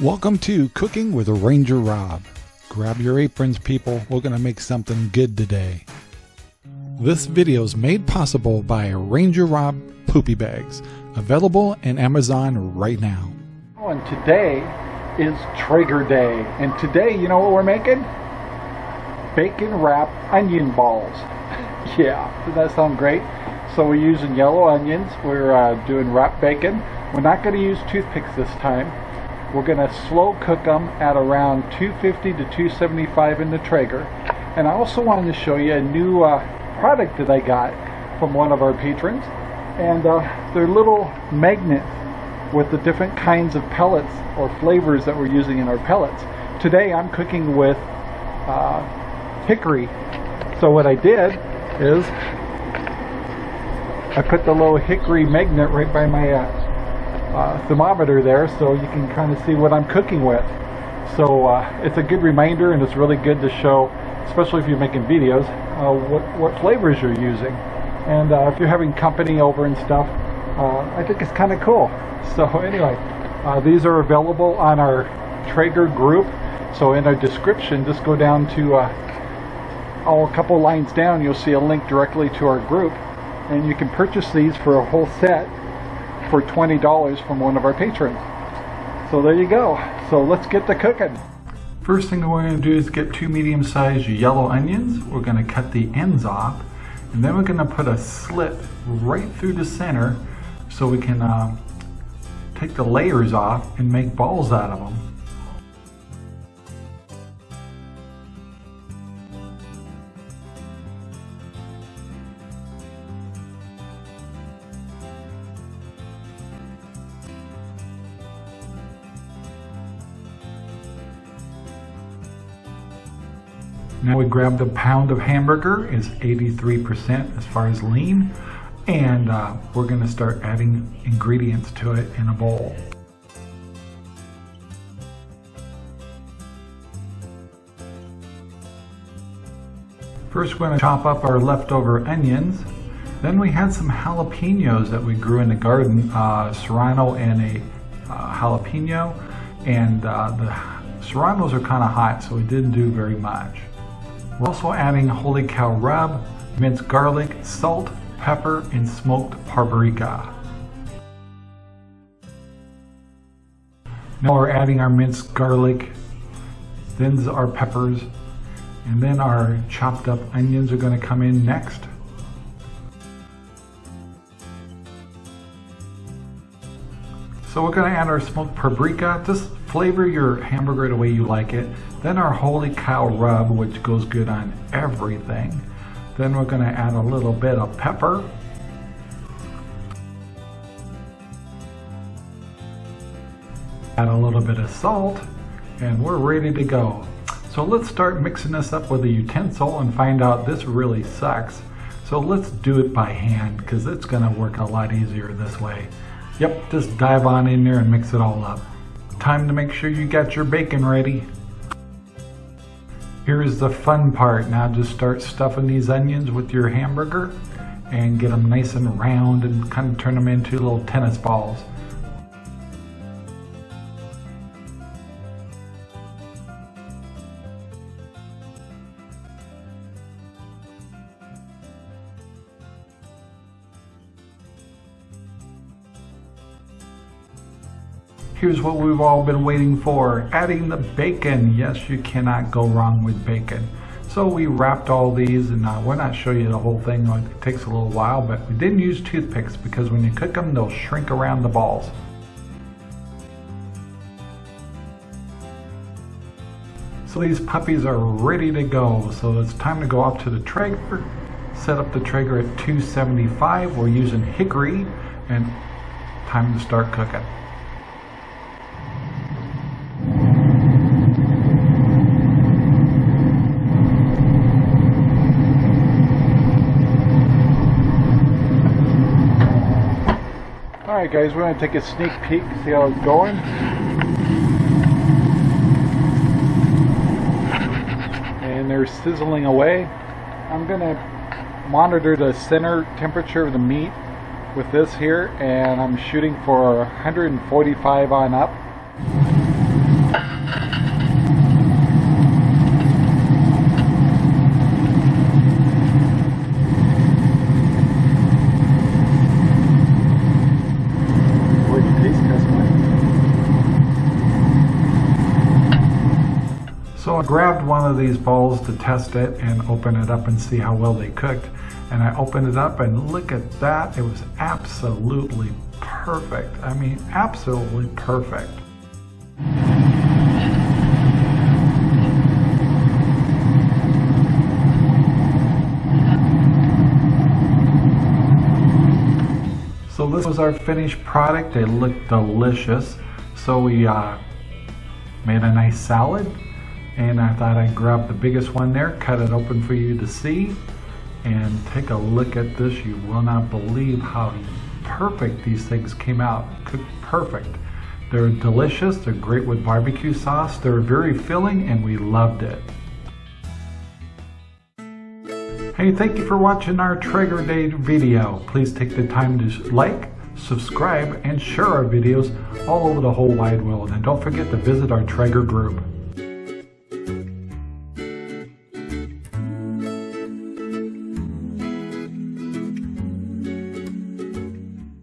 Welcome to Cooking with Ranger Rob. Grab your aprons, people. We're going to make something good today. This video is made possible by Ranger Rob Poopy Bags, available in Amazon right now. Oh, and today is Traeger Day. And today, you know what we're making? Bacon wrapped onion balls. yeah, does that sound great? So we're using yellow onions. We're uh, doing wrapped bacon. We're not going to use toothpicks this time. We're going to slow cook them at around 250 to 275 in the Traeger. And I also wanted to show you a new uh, product that I got from one of our patrons. And uh, they're little magnets with the different kinds of pellets or flavors that we're using in our pellets. Today I'm cooking with uh, hickory. So what I did is I put the little hickory magnet right by my uh, thermometer there so you can kind of see what I'm cooking with. So uh, it's a good reminder and it's really good to show, especially if you're making videos, uh, what, what flavors you're using. And uh, if you're having company over and stuff, I think it's kind of cool. So anyway, these are available on our Traeger group. So in our description, just go down to oh, a couple lines down, you'll see a link directly to our group. And you can purchase these for a whole set for $20 from one of our patrons. So there you go. So let's get to cooking. First thing we're going to do is get two medium-sized yellow onions. We're going to cut the ends off and then we're going to put a slit right through the center so we can uh, take the layers off and make balls out of them. Now we grabbed a pound of hamburger, is 83% as far as lean, and uh, we're gonna start adding ingredients to it in a bowl. First we're gonna chop up our leftover onions. Then we had some jalapenos that we grew in the garden, uh, serrano and a uh, jalapeno. And uh, the serranos are kind of hot, so we didn't do very much. We're also adding holy cow rub, minced garlic, salt, pepper, and smoked paprika. Now we're adding our minced garlic, then our peppers, and then our chopped up onions are going to come in next. So we're going to add our smoked paprika. Just flavor your hamburger the way you like it. Then our holy cow rub, which goes good on everything. Then we're going to add a little bit of pepper. Add a little bit of salt and we're ready to go. So let's start mixing this up with a utensil and find out this really sucks. So let's do it by hand because it's going to work a lot easier this way. Yep, just dive on in there and mix it all up. Time to make sure you got your bacon ready. Here's the fun part. Now just start stuffing these onions with your hamburger and get them nice and round and kind of turn them into little tennis balls. Here's what we've all been waiting for, adding the bacon. Yes, you cannot go wrong with bacon. So we wrapped all these and uh, we're not showing you the whole thing, it takes a little while, but we didn't use toothpicks because when you cook them, they'll shrink around the balls. So these puppies are ready to go. So it's time to go up to the Traeger, set up the Traeger at 275. We're using hickory and time to start cooking. Alright guys, we're going to take a sneak peek, see how it's going. And they're sizzling away. I'm going to monitor the center temperature of the meat with this here and I'm shooting for 145 on up. Grabbed one of these balls to test it and open it up and see how well they cooked. And I opened it up and look at that. It was absolutely perfect. I mean, absolutely perfect. So this was our finished product. It looked delicious. So we uh, made a nice salad and I thought I'd grab the biggest one there, cut it open for you to see and take a look at this. You will not believe how perfect these things came out. Cooked perfect. They're delicious. They're great with barbecue sauce. They're very filling and we loved it. Hey, thank you for watching our Traeger Day video. Please take the time to like, subscribe, and share our videos all over the whole wide world. And don't forget to visit our Traeger group.